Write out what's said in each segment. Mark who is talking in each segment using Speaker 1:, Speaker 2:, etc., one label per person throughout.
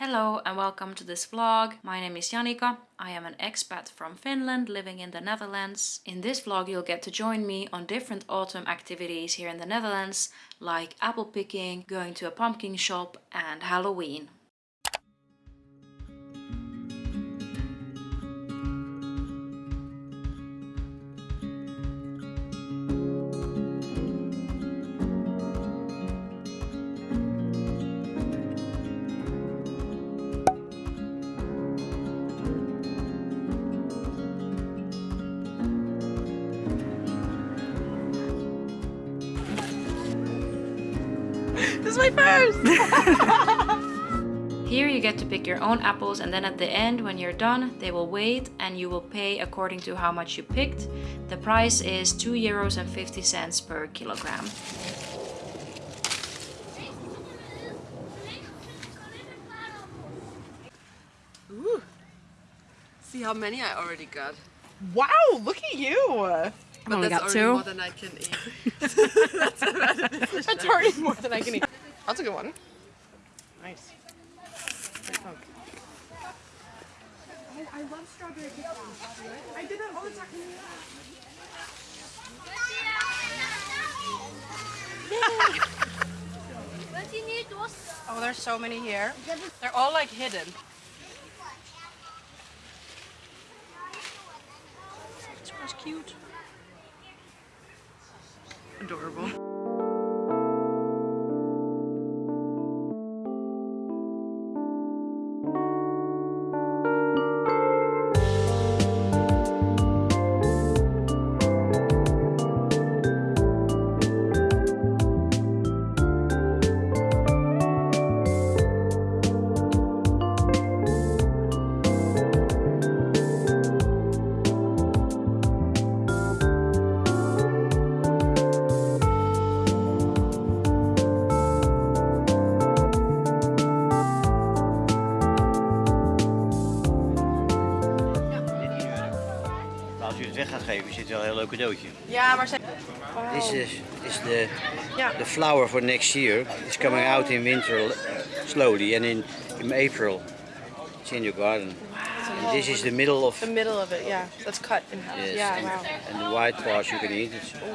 Speaker 1: Hello and welcome to this vlog. My name is Janika. I am an expat from Finland living in the Netherlands. In this vlog you'll get to join me on different autumn activities here in the Netherlands like apple picking, going to a pumpkin shop and Halloween.
Speaker 2: This is my first!
Speaker 1: Here you get to pick your own apples and then at the end when you're done they will wait and you will pay according to how much you picked. The price is 2 euros and 50 cents per kilogram.
Speaker 2: Ooh. See how many I already got.
Speaker 3: Wow, look at you!
Speaker 2: But
Speaker 1: only
Speaker 2: that's
Speaker 1: got
Speaker 2: already
Speaker 1: two.
Speaker 2: more than I can eat.
Speaker 3: That's already more than I can eat. That's a good one. Nice. Good. Oh, I love strawberry cookies. I did that all the time. Oh, there's so many here. They're all like hidden. This one's cute. Adorable.
Speaker 4: Leuk cadeautje.
Speaker 3: Ja, maar ze...
Speaker 4: This is, is the, the flower for next year. It's coming out in winter slowly and in, in April it's in your garden. And this is the middle of
Speaker 3: The middle of it, yeah. That's cut in half.
Speaker 4: yes,
Speaker 3: yeah,
Speaker 4: and,
Speaker 3: wow.
Speaker 4: and the white part you can eat.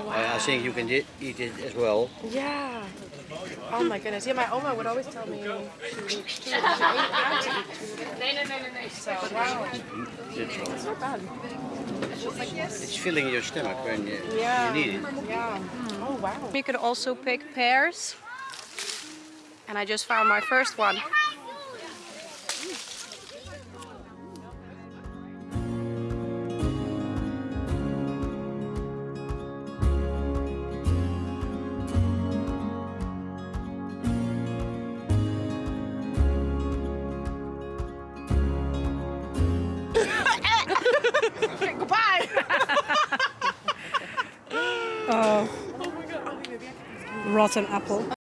Speaker 4: I, I think you can di- eat it as well.
Speaker 3: Yeah. Oh my goodness. Yeah, my Oma would always tell me to eat two. She ate half to eat two. So, wow. It's not bad.
Speaker 4: It's filling your stomach when you,
Speaker 3: Yeah.
Speaker 4: you need it.
Speaker 3: Yeah. Oh, wow. You could also pick pears. And I just found my first one. Rotten apple.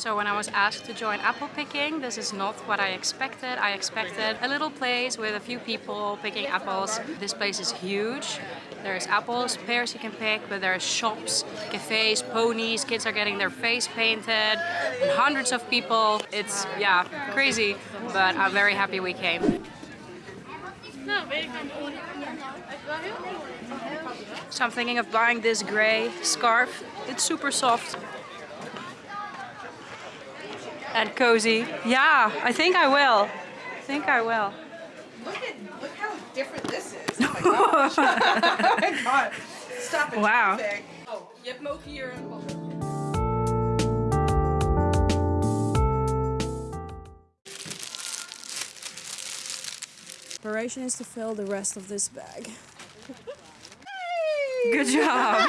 Speaker 1: So when I was asked to join apple picking, this is not what I expected. I expected a little place with a few people picking apples. This place is huge. There's apples, pears you can pick, but there's shops, cafes, ponies, kids are getting their face painted, hundreds of people. It's, yeah, crazy, but I'm very happy we came. So I'm thinking of buying this gray scarf. It's super soft and cozy. Yeah, I think I will. I think I will.
Speaker 3: Look at look how different this is. Oh my gosh. oh my god. Stop it.
Speaker 1: Wow.
Speaker 3: traffic. Oh, je hebt hem ook hier.
Speaker 5: Inspiration is to fill the rest of this bag.
Speaker 1: Good job.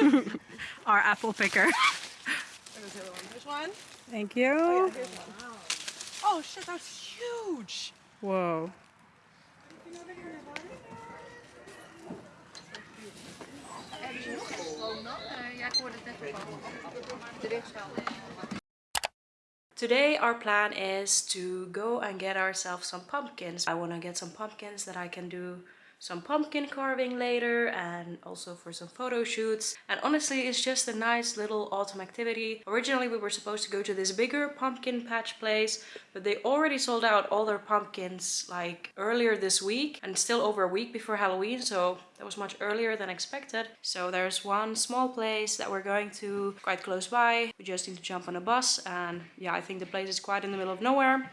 Speaker 1: Our apple picker.
Speaker 3: There's one. There's one.
Speaker 1: Thank you.
Speaker 3: Oh, yeah, here's one. Oh, oh shit, that's huge.
Speaker 1: Whoa. Today our plan is to go and get ourselves some pumpkins. I want to get some pumpkins that I can do some pumpkin carving later and also for some photo shoots. And honestly it's just a nice little autumn activity. Originally we were supposed to go to this bigger pumpkin patch place but they already sold out all their pumpkins like earlier this week and still over a week before halloween so that was much earlier than expected. So there's one small place that we're going to quite close by. We just need to jump on a bus and yeah i think the place is quite in the middle of nowhere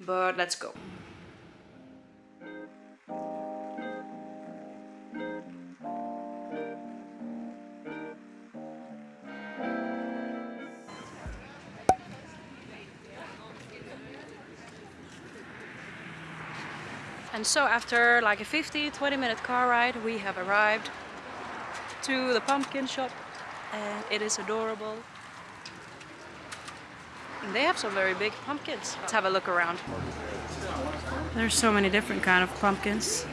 Speaker 1: but let's go And so after like a 50-20 minute car ride we have arrived to the pumpkin shop and it is adorable. And they have some very big pumpkins. Let's have a look around. There's so many different kind of pumpkins.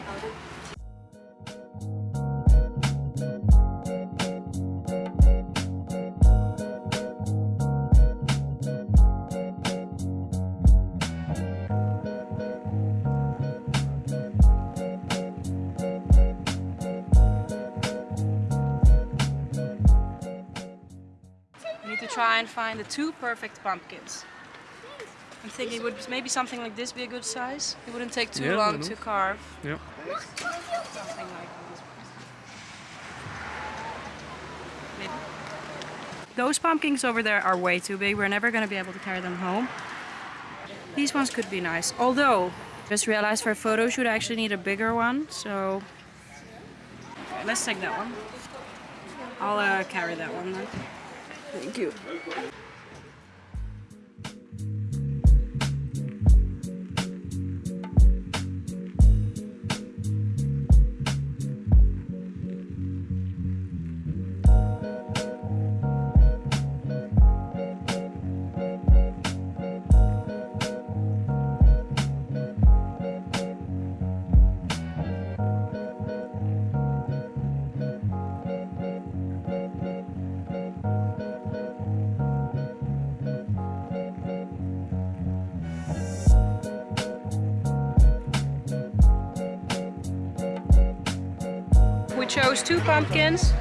Speaker 1: Find the two perfect pumpkins. I'm thinking would maybe something like this be a good size? It wouldn't take too
Speaker 5: Yeah,
Speaker 1: long to carve.
Speaker 5: Ja.
Speaker 1: Something like this. Maybe. Those pumpkins over there are way too big. We're never going to be able to carry them home. These ones could be nice. Although, just realized for a photo shoot I actually need a bigger one. So, let's take that one. I'll uh, carry that one then. Thank you. Chose two pumpkins.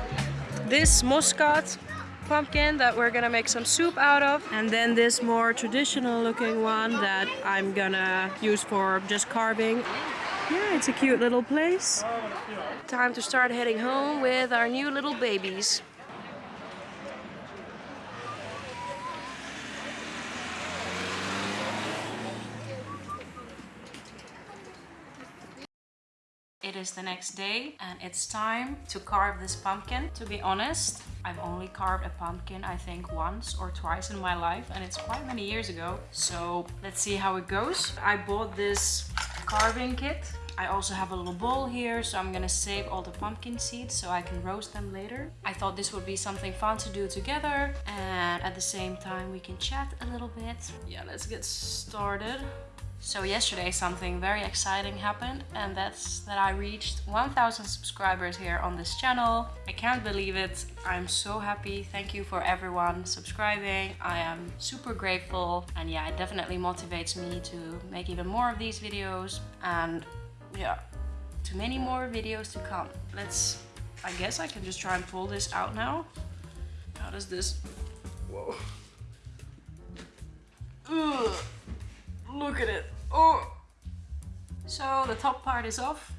Speaker 1: This muscat pumpkin that we're gonna make some soup out of and then this more traditional looking one that I'm gonna use for just carving. Yeah, it's a cute little place. Time to start heading home with our new little babies. It is the next day and it's time to carve this pumpkin. To be honest, I've only carved a pumpkin I think once or twice in my life and it's quite many years ago. So let's see how it goes. I bought this carving kit. I also have a little bowl here so I'm gonna save all the pumpkin seeds so I can roast them later. I thought this would be something fun to do together and at the same time we can chat a little bit. Yeah, let's get started. So yesterday something very exciting happened and that's that I reached 1000 subscribers here on this channel. I can't believe it. I'm so happy. Thank you for everyone subscribing. I am super grateful and yeah, it definitely motivates me to make even more of these videos and yeah, to many more videos to come. Let's, I guess I can just try and pull this out now. How does this, whoa. Ugh. Look at it. Oh! So the top part is off.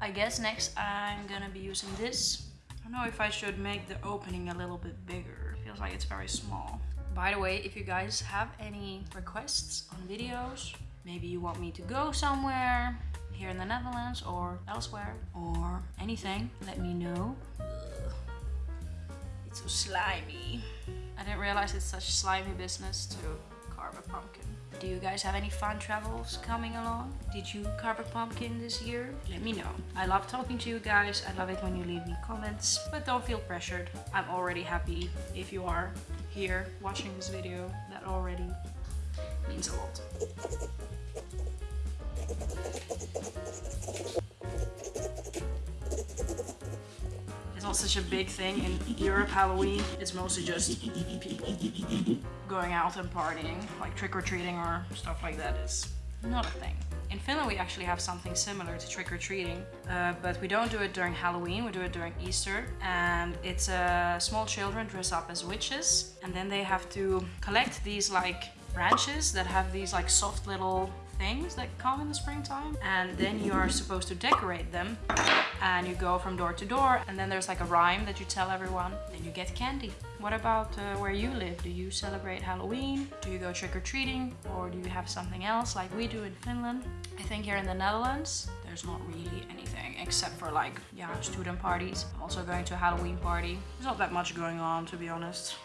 Speaker 1: I guess next I'm gonna be using this. I don't know if I should make the opening a little bit bigger. Feels like it's very small. By the way, if you guys have any requests on videos, maybe you want me to go somewhere here in the Netherlands or elsewhere or anything, let me know. It's so slimy. I didn't realize it's such slimy business to carve a pumpkin. Do you guys have any fun travels coming along? Did you carve a pumpkin this year? Let me know. I love talking to you guys. I love it when you leave me comments, but don't feel pressured. I'm already happy if you are here watching this video. That already means a lot. Not such a big thing in Europe, Halloween. It's mostly just people going out and partying, like trick-or-treating or stuff like that is not a thing. In Finland we actually have something similar to trick-or-treating, uh, but we don't do it during Halloween, we do it during Easter. And it's uh, small children dress up as witches and then they have to collect these like branches that have these like soft little things that come in the springtime and then you are supposed to decorate them and you go from door to door and then there's like a rhyme that you tell everyone then you get candy. What about uh, where you live? Do you celebrate halloween? Do you go trick-or-treating? Or do you have something else like we do in finland? I think here in the netherlands there's not really anything except for like yeah student parties. I'm also going to a halloween party. There's not that much going on to be honest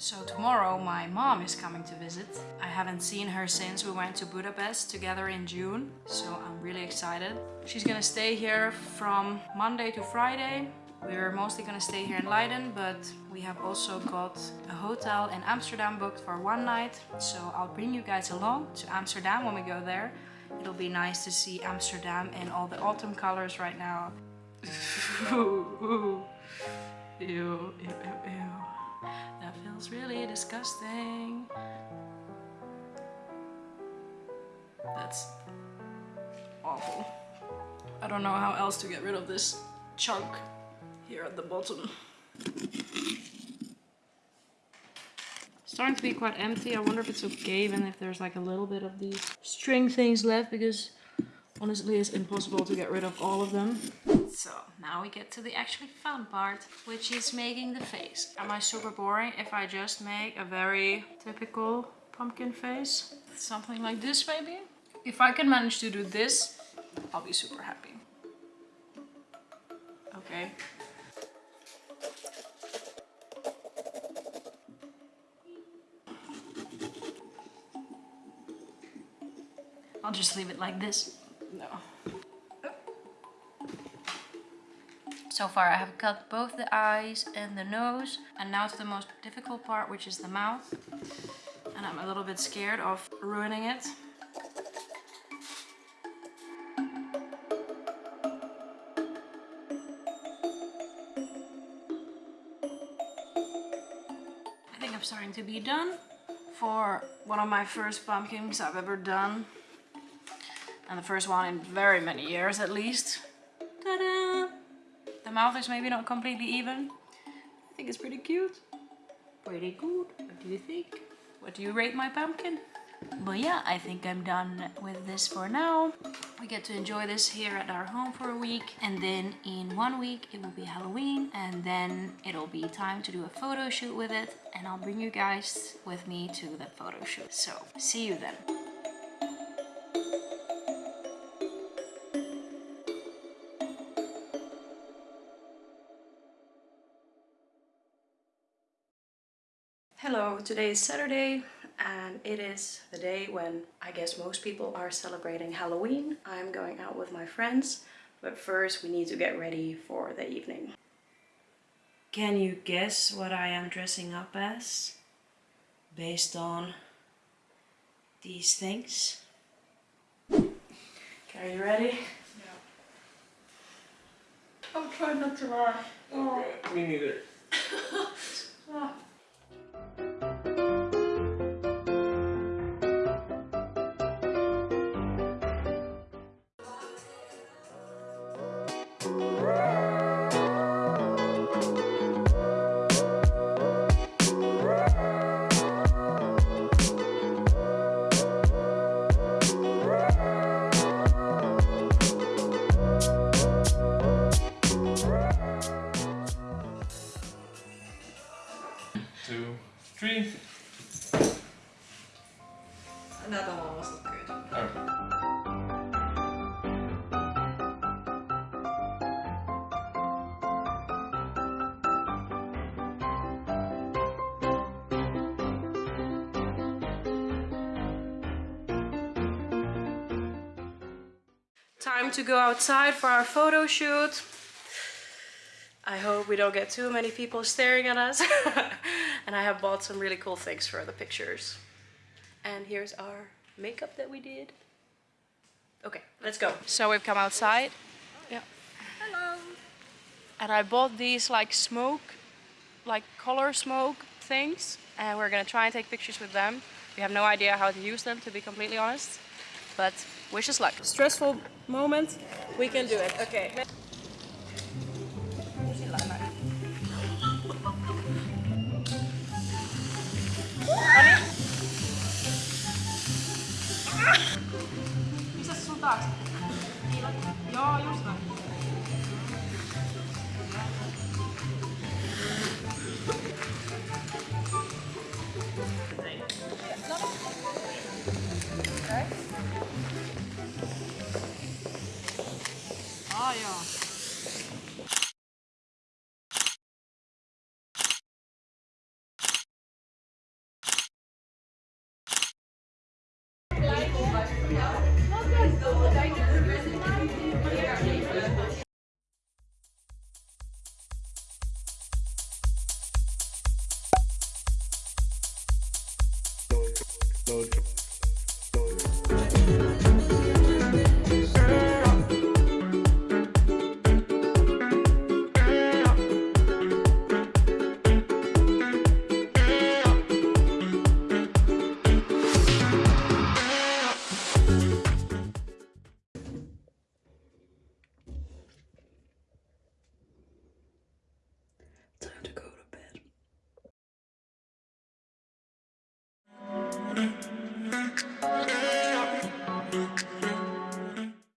Speaker 1: so tomorrow my mom is coming to visit. I haven't seen her since we went to Budapest together in June, so I'm really excited. She's gonna stay here from Monday to Friday. We're mostly gonna stay here in Leiden, but we have also got a hotel in Amsterdam booked for one night. So I'll bring you guys along to Amsterdam when we go there. It'll be nice to see Amsterdam in all the autumn colors right now. Ew, ew, ew, ew. That feels really disgusting. That's awful. I don't know how else to get rid of this chunk here at the bottom. Starting to be quite empty. I wonder if it's okay even if there's like a little bit of these string things left because honestly it's impossible to get rid of all of them. Now we get to the actually fun part, which is making the face. Am I super boring if I just make a very typical pumpkin face? Something like this maybe? If I can manage to do this, I'll be super happy. Okay. I'll just leave it like this. So far I have cut both the eyes and the nose and now to the most difficult part which is the mouth and I'm a little bit scared of ruining it. I think I'm starting to be done for one of my first pumpkins I've ever done and the first one in very many years at least. Ta-da! Mouth is maybe not completely even. I think it's pretty cute. Pretty good. What do you think? What do you rate my pumpkin? But yeah, I think I'm done with this for now. We get to enjoy this here at our home for a week and then in one week it will be Halloween and then it'll be time to do a photo shoot with it and I'll bring you guys with me to the photo shoot. So, see you then. Today is Saturday and it is the day when I guess most people are celebrating Halloween. I'm going out with my friends, but first we need to get ready for the evening. Can you guess what I am dressing up as? Based on these things? Okay, are you ready? No.
Speaker 2: I'm trying not to lie. Oh.
Speaker 5: Me neither.
Speaker 1: Ah. Time to go outside for our photo shoot. I hope we don't get too many people staring at us. and I have bought some really cool things for the pictures. And here's our makeup that we did. Okay, let's go. So we've come outside. Yeah. Hello. And I bought these like smoke, like color smoke things. And we're gonna try and take pictures with them. We have no idea how to use them to be completely honest. But wish us luck. Stressful moment, we can do it. Okay. 아, 야.